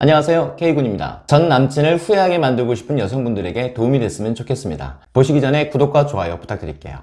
안녕하세요. K군입니다. 전 남친을 후회하게 만들고 싶은 여성분들에게 도움이 됐으면 좋겠습니다. 보시기 전에 구독과 좋아요 부탁드릴게요.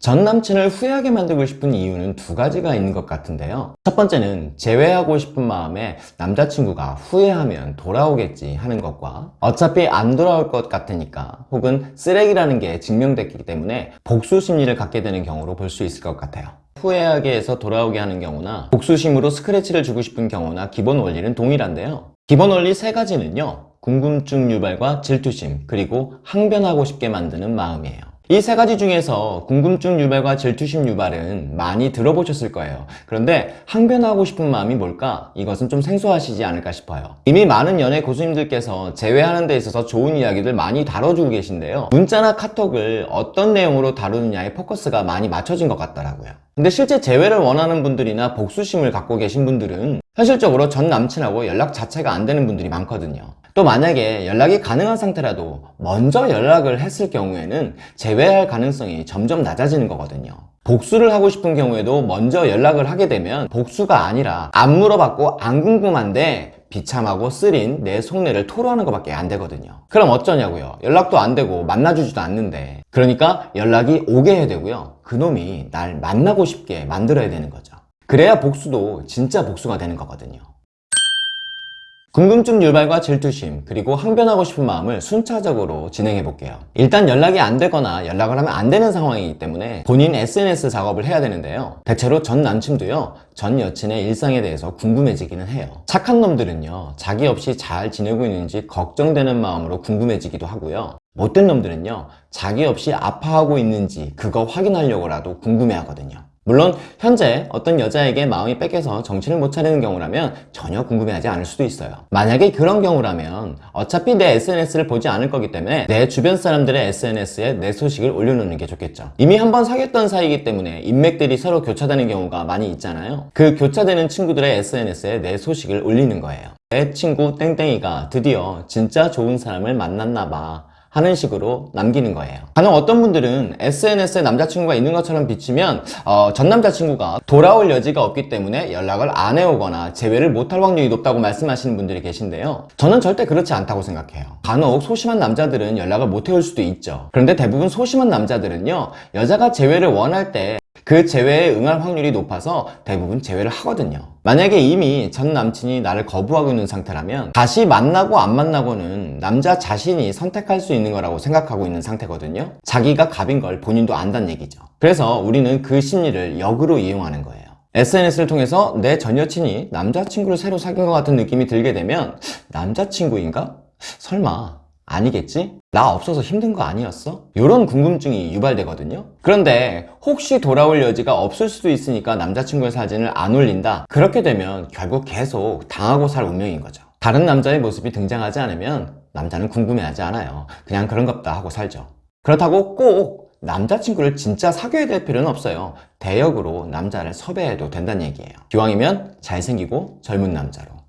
전 남친을 후회하게 만들고 싶은 이유는 두 가지가 있는 것 같은데요. 첫 번째는 제외하고 싶은 마음에 남자친구가 후회하면 돌아오겠지 하는 것과 어차피 안 돌아올 것 같으니까 혹은 쓰레기라는 게 증명됐기 때문에 복수 심리를 갖게 되는 경우로 볼 수 있을 것 같아요 후회하게 해서 돌아오게 하는 경우나 복수심으로 스크래치를 주고 싶은 경우나 기본 원리는 동일한데요. 기본 원리 세 가지는요 궁금증 유발과 질투심 그리고 항변하고 싶게 만드는 마음이에요 이 세 가지 중에서 궁금증 유발과 질투심 유발은 많이 들어보셨을 거예요. 그런데 항변하고 싶은 마음이 뭘까? 이것은 좀 생소하시지 않을까 싶어요. 이미 많은 연애 고수님들께서 제외하는 데 있어서 좋은 이야기들 많이 다뤄주고 계신데요. 문자나 카톡을 어떤 내용으로 다루느냐에 포커스가 많이 맞춰진 것 같더라고요. 근데 실제 재회를 원하는 분들이나 복수심을 갖고 계신 분들은 현실적으로 전 남친하고 연락 자체가 안 되는 분들이 많거든요 또 만약에 연락이 가능한 상태라도 먼저 연락을 했을 경우에는 재회할 가능성이 점점 낮아지는 거거든요. 복수를 하고 싶은 경우에도 먼저 연락을 하게 되면 복수가 아니라 안 물어봤고 안 궁금한데 비참하고 쓰린 내 속내를 토로하는 것밖에 안 되거든요. 그럼 어쩌냐고요? 연락도 안 되고 만나주지도 않는데. 그러니까 연락이 오게 해야 되고요. 그놈이 날 만나고 싶게 만들어야 되는 거죠. 그래야 복수도 진짜 복수가 되는 거거든요 궁금증 유발과 질투심 그리고 항변하고 싶은 마음을 순차적으로 진행해 볼게요. 일단 연락이 안 되거나 연락을 하면 안 되는 상황이기 때문에 본인 SNS 작업을 해야 되는데요. 대체로 전 남친도요 전 여친의 일상에 대해서 궁금해지기는 해요. 착한 놈들은요 자기 없이 잘 지내고 있는지 걱정되는 마음으로 궁금해지기도 하고요. 못된 놈들은요 자기 없이 아파하고 있는지 그거 확인하려고라도 궁금해 하거든요 물론 현재 어떤 여자에게 마음이 뺏겨서 정신을 못 차리는 경우라면 전혀 궁금해하지 않을 수도 있어요. 만약에 그런 경우라면 어차피 내 SNS를 보지 않을 거기 때문에 내 주변 사람들의 SNS에 내 소식을 올려놓는 게 좋겠죠. 이미 한번 사귀었던 사이이기 때문에 인맥들이 서로 교차되는 경우가 많이 있잖아요. 그 교차되는 친구들의 SNS에 내 소식을 올리는 거예요. 내 친구 땡땡이가 드디어 진짜 좋은 사람을 만났나 봐 하는 식으로 남기는 거예요. 가능 어떤 분들은 SNS에 남자친구가 있는 것처럼 비치면 어, 전 남자친구가 돌아올 여지가 없기 때문에 연락을 안 해오거나 재회를 못할 확률이 높다고 말씀하시는 분들이 계신데요. 저는 절대 그렇지 않다고 생각해요. 간혹 소심한 남자들은 연락을 못 해올 수도 있죠. 그런데 대부분 소심한 남자들은요 여자가 재회를 원할 때 그 재회에 응할 확률이 높아서 대부분 재회를 하거든요. 만약에 이미 전 남친이 나를 거부하고 있는 상태라면 다시 만나고 안 만나고는 남자 자신이 선택할 수 있는 거라고 생각하고 있는 상태거든요. 자기가 갑인 걸 본인도 안다는 얘기죠. 그래서 우리는 그 심리를 역으로 이용하는 거예요. SNS를 통해서 내 전 여친이 남자친구를 새로 사귄 것 같은 느낌이 들게 되면 남자친구인가? 설마 아니겠지? 나 없어서 힘든 거 아니었어? 이런 궁금증이 유발되거든요. 그런데 혹시 돌아올 여지가 없을 수도 있으니까 남자친구의 사진을 안 올린다. 그렇게 되면 결국 계속 당하고 살 운명인 거죠. 다른 남자의 모습이 등장하지 않으면 남자는 궁금해하지 않아요. 그냥 그런갑다 하고 살죠. 그렇다고 꼭 남자친구를 진짜 사귀어야 될 필요는 없어요. 대역으로 남자를 섭외해도 된다는 얘기예요. 기왕이면 잘생기고 젊은 남자로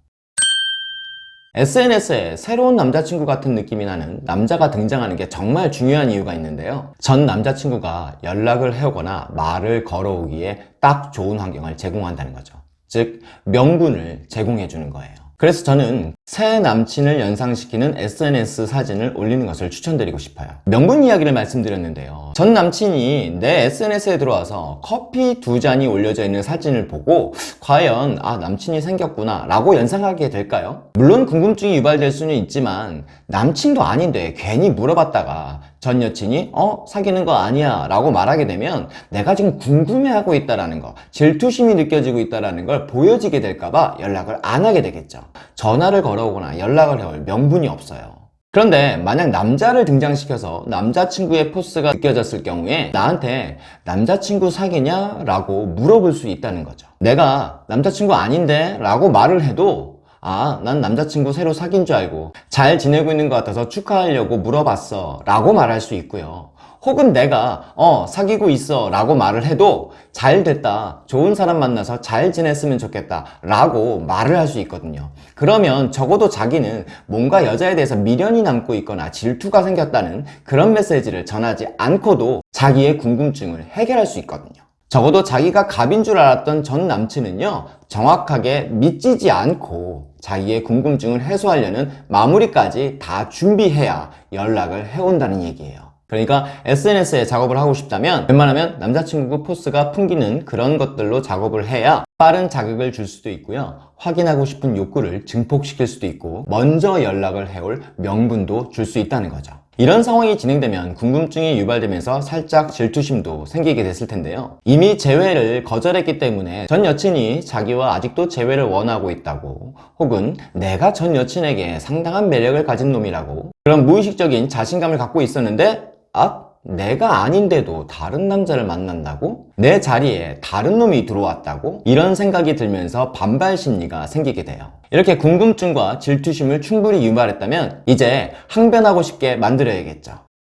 SNS에 새로운 남자친구 같은 느낌이 나는 남자가 등장하는 게 정말 중요한 이유가 있는데요. 전 남자친구가 연락을 해오거나 말을 걸어오기에 딱 좋은 환경을 제공한다는 거죠. 즉 명분을 제공해 주는 거예요 그래서 저는 새 남친을 연상시키는 SNS 사진을 올리는 것을 추천드리고 싶어요. 명분 이야기를 말씀드렸는데요. 전 남친이 내 SNS에 들어와서 커피 두 잔이 올려져 있는 사진을 보고 과연 아 남친이 생겼구나 라고 연상하게 될까요? 물론 궁금증이 유발될 수는 있지만 남친도 아닌데 괜히 물어봤다가 전 여친이 어 사귀는 거 아니야 라고 말하게 되면 내가 지금 궁금해하고 있다라는 거 질투심이 느껴지고 있다라는 걸 보여지게 될까봐 연락을 안 하게 되겠죠 전화를 걸어오거나 연락을 해올 명분이 없어요 그런데 만약 남자를 등장시켜서 남자친구의 포스가 느껴졌을 경우에 나한테 남자친구 사귀냐? 라고 물어볼 수 있다는 거죠 내가 남자친구 아닌데? 라고 말을 해도 아, 난 남자친구 새로 사귄 줄 알고 잘 지내고 있는 것 같아서 축하하려고 물어봤어 라고 말할 수 있고요 혹은 내가 어 사귀고 있어 라고 말을 해도 잘 됐다. 좋은 사람 만나서 잘 지냈으면 좋겠다 라고 말을 할 수 있거든요. 그러면 적어도 자기는 뭔가 여자에 대해서 미련이 남고 있거나 질투가 생겼다는 그런 메시지를 전하지 않고도 자기의 궁금증을 해결할 수 있거든요. 적어도 자기가 갑인 줄 알았던 전 남친은요 정확하게 믿지지 않고 자기의 궁금증을 해소하려는 마무리까지 다 준비해야 연락을 해온다는 얘기예요. 그러니까 SNS에 작업을 하고 싶다면 웬만하면 남자친구 포스가 풍기는 그런 것들로 작업을 해야 빠른 자극을 줄 수도 있고요. 확인하고 싶은 욕구를 증폭시킬 수도 있고 먼저 연락을 해올 명분도 줄 수 있다는 거죠. 이런 상황이 진행되면 궁금증이 유발되면서 살짝 질투심도 생기게 됐을 텐데요. 이미 재회를 거절했기 때문에 전 여친이 자기와 아직도 재회를 원하고 있다고 혹은 내가 전 여친에게 상당한 매력을 가진 놈이라고 그런 무의식적인 자신감을 갖고 있었는데 아? 내가 아닌데도 다른 남자를 만난다고? 내 자리에 다른 놈이 들어왔다고? 이런 생각이 들면서 반발 심리가 생기게 돼요. 이렇게 궁금증과 질투심을 충분히 유발했다면 이제 항변하고 싶게 만들어야겠죠.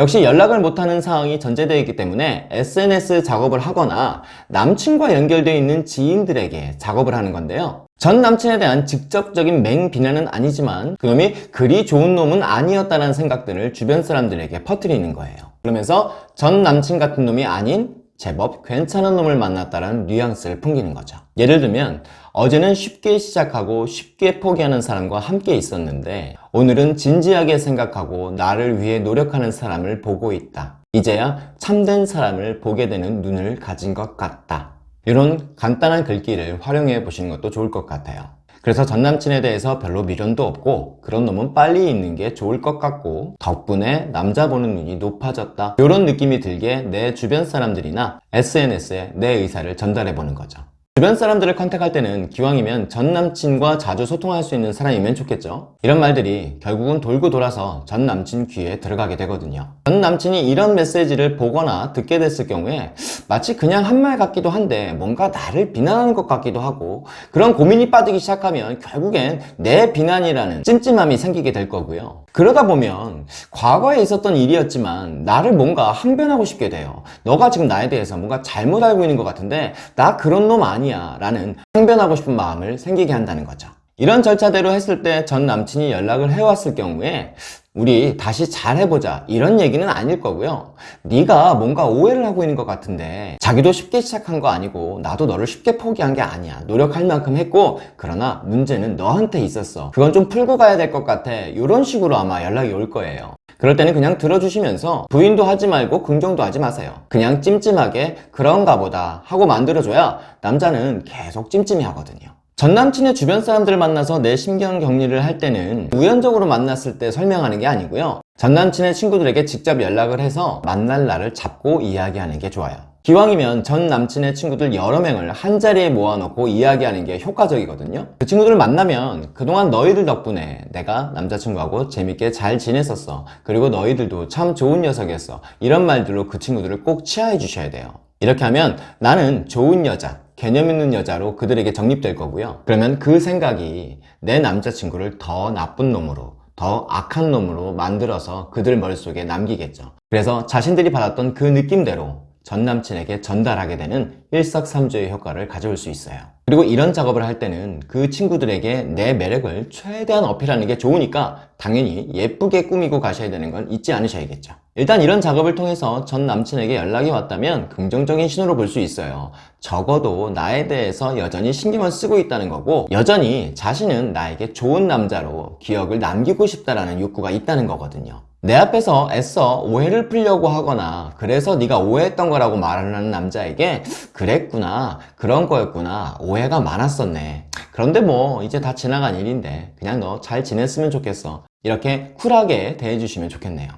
역시 연락을 못하는 상황이 전제되어 있기 때문에 SNS 작업을 하거나 남친과 연결되어 있는 지인들에게 작업을 하는 건데요. 전 남친에 대한 직접적인 맹비난은 아니지만 그놈이 그리 좋은 놈은 아니었다는 생각들을 주변 사람들에게 퍼뜨리는 거예요. 그러면서 전 남친 같은 놈이 아닌 제법 괜찮은 놈을 만났다는 뉘앙스를 풍기는 거죠. 예를 들면 어제는 쉽게 시작하고 쉽게 포기하는 사람과 함께 있었는데 오늘은 진지하게 생각하고 나를 위해 노력하는 사람을 보고 있다. 이제야 참된 사람을 보게 되는 눈을 가진 것 같다. 이런 간단한 글귀를 활용해 보시는 것도 좋을 것 같아요. 그래서 전 남친에 대해서 별로 미련도 없고 그런 놈은 빨리 있는 게 좋을 것 같고 덕분에 남자 보는 눈이 높아졌다. 이런 느낌이 들게 내 주변 사람들이나 SNS에 내 의사를 전달해 보는 거죠 주변 사람들을 컨택할 때는 기왕이면 전 남친과 자주 소통할 수 있는 사람이면 좋겠죠. 이런 말들이 결국은 돌고 돌아서 전 남친 귀에 들어가게 되거든요. 전 남친이 이런 메시지를 보거나 듣게 됐을 경우에 마치 그냥 한 말 같기도 한데 뭔가 나를 비난하는 것 같기도 하고 그런 고민이 빠지기 시작하면 결국엔 내 비난이라는 찜찜함이 생기게 될 거고요. 그러다 보면 과거에 있었던 일이었지만 나를 뭔가 항변하고 싶게 돼요. 너가 지금 나에 대해서 뭔가 잘못 알고 있는 것 같은데 나 그런 놈 아니야 라는 항변하고 싶은 마음을 생기게 한다는 거죠. 이런 절차대로 했을 때 전 남친이 연락을 해왔을 경우에 우리 다시 잘 해보자 이런 얘기는 아닐 거고요. 네가 뭔가 오해를 하고 있는 것 같은데 자기도 쉽게 시작한 거 아니고 나도 너를 쉽게 포기한 게 아니야. 노력할 만큼 했고 그러나 문제는 너한테 있었어. 그건 좀 풀고 가야 될 것 같아. 이런 식으로 아마 연락이 올 거예요 그럴 때는 그냥 들어주시면서 부인도 하지 말고 긍정도 하지 마세요. 그냥 찜찜하게 그런가 보다 하고 만들어줘야 남자는 계속 찜찜해 하거든요. 전 남친의 주변 사람들을 만나서 내 심경 격리를 할 때는 우연적으로 만났을 때 설명하는 게 아니고요. 전 남친의 친구들에게 직접 연락을 해서 만날 날을 잡고 이야기하는 게 좋아요 기왕이면 전 남친의 친구들 여러 명을 한자리에 모아놓고 이야기하는 게 효과적이거든요. 그 친구들을 만나면 그동안 너희들 덕분에 내가 남자친구하고 재밌게 잘 지냈었어. 그리고 너희들도 참 좋은 녀석이었어. 이런 말들로 그 친구들을 꼭 치하해 주셔야 돼요. 이렇게 하면 나는 좋은 여자 개념 있는 여자로 그들에게 정립될 거고요. 그러면 그 생각이 내 남자친구를 더 나쁜 놈으로 더 악한 놈으로 만들어서 그들 머릿속에 남기겠죠. 그래서 자신들이 받았던 그 느낌대로 전 남친에게 전달하게 되는 일석삼조의 효과를 가져올 수 있어요. 그리고 이런 작업을 할 때는 그 친구들에게 내 매력을 최대한 어필하는 게 좋으니까 당연히 예쁘게 꾸미고 가셔야 되는 건 잊지 않으셔야겠죠. 일단 이런 작업을 통해서 전 남친에게 연락이 왔다면 긍정적인 신호로 볼 수 있어요. 적어도 나에 대해서 여전히 신경을 쓰고 있다는 거고 여전히 자신은 나에게 좋은 남자로 기억을 남기고 싶다라는 욕구가 있다는 거거든요 내 앞에서 애써 오해를 풀려고 하거나 그래서 네가 오해했던 거라고 말하는 남자에게 그랬구나 그런 거였구나 오해가 많았었네. 그런데 뭐 이제 다 지나간 일인데 그냥 너 잘 지냈으면 좋겠어. 이렇게 쿨하게 대해주시면 좋겠네요.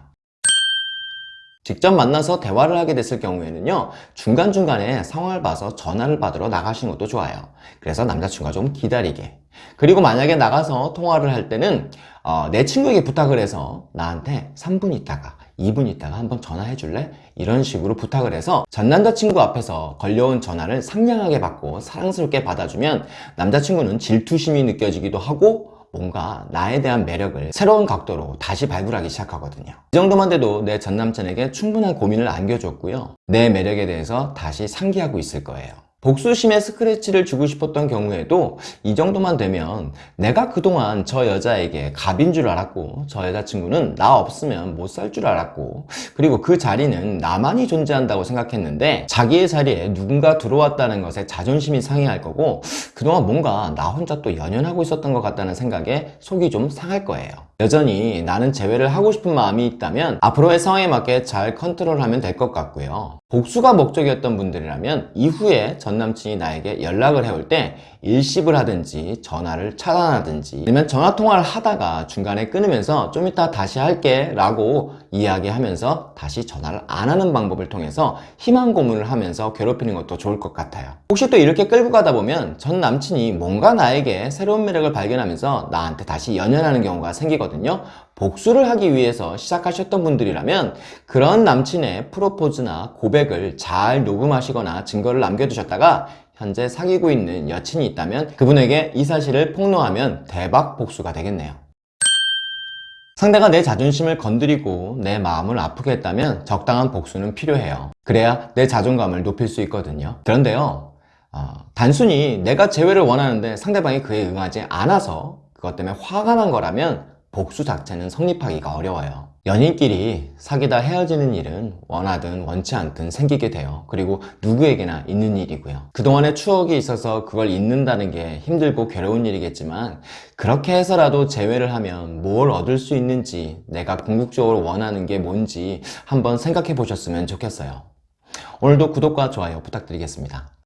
직접 만나서 대화를 하게 됐을 경우에는요 중간중간에 상황을 봐서 전화를 받으러 나가시는 것도 좋아요. 그래서 남자친구가 좀 기다리게 그리고 만약에 나가서 통화를 할 때는 어, 내 친구에게 부탁을 해서 나한테 3분 있다가 2분 있다가 한번 전화해 줄래? 이런 식으로 부탁을 해서 전 남자친구 앞에서 걸려온 전화를 상냥하게 받고 사랑스럽게 받아주면 남자친구는 질투심이 느껴지기도 하고 뭔가 나에 대한 매력을 새로운 각도로 다시 발굴하기 시작하거든요. 이 정도만 돼도 내 전남친에게 충분한 고민을 안겨줬고요. 내 매력에 대해서 다시 상기하고 있을 거예요 복수심에 스크래치를 주고 싶었던 경우에도 이 정도만 되면 내가 그동안 저 여자에게 갑인 줄 알았고 저 여자친구는 나 없으면 못 살 줄 알았고 그리고 그 자리는 나만이 존재한다고 생각했는데 자기의 자리에 누군가 들어왔다는 것에 자존심이 상해할 거고 그동안 뭔가 나 혼자 또 연연하고 있었던 것 같다는 생각에 속이 좀 상할 거예요 여전히 나는 재회를 하고 싶은 마음이 있다면 앞으로의 상황에 맞게 잘 컨트롤하면 될 것 같고요. 복수가 목적이었던 분들이라면 이후에 전 남친이 나에게 연락을 해올 때 일십을 하든지 전화를 차단하든지 아니면 전화 통화를 하다가 중간에 끊으면서 좀 이따 다시 할게 라고 이야기하면서 다시 전화를 안 하는 방법을 통해서 희망 고문을 하면서 괴롭히는 것도 좋을 것 같아요 혹시 또 이렇게 끌고 가다 보면 전 남친이 뭔가 나에게 새로운 매력을 발견하면서 나한테 다시 연연하는 경우가 생기거든요 복수를 하기 위해서 시작하셨던 분들이라면 그런 남친의 프로포즈나 고백을 잘 녹음하시거나 증거를 남겨두셨다가 현재 사귀고 있는 여친이 있다면 그분에게 이 사실을 폭로하면 대박 복수가 되겠네요. 상대가 내 자존심을 건드리고 내 마음을 아프게 했다면 적당한 복수는 필요해요. 그래야 내 자존감을 높일 수 있거든요. 그런데요, 어, 단순히 내가 재회를 원하는데 상대방이 그에 응하지 않아서 그것 때문에 화가 난 거라면 복수 자체는 성립하기가 어려워요. 연인끼리 사귀다 헤어지는 일은 원하든 원치 않든 생기게 돼요. 그리고 누구에게나 있는 일이고요. 그동안의 추억이 있어서 그걸 잊는다는 게 힘들고 괴로운 일이겠지만 그렇게 해서라도 재회를 하면 뭘 얻을 수 있는지 내가 궁극적으로 원하는 게 뭔지 한번 생각해 보셨으면 좋겠어요. 오늘도 구독과 좋아요 부탁드리겠습니다.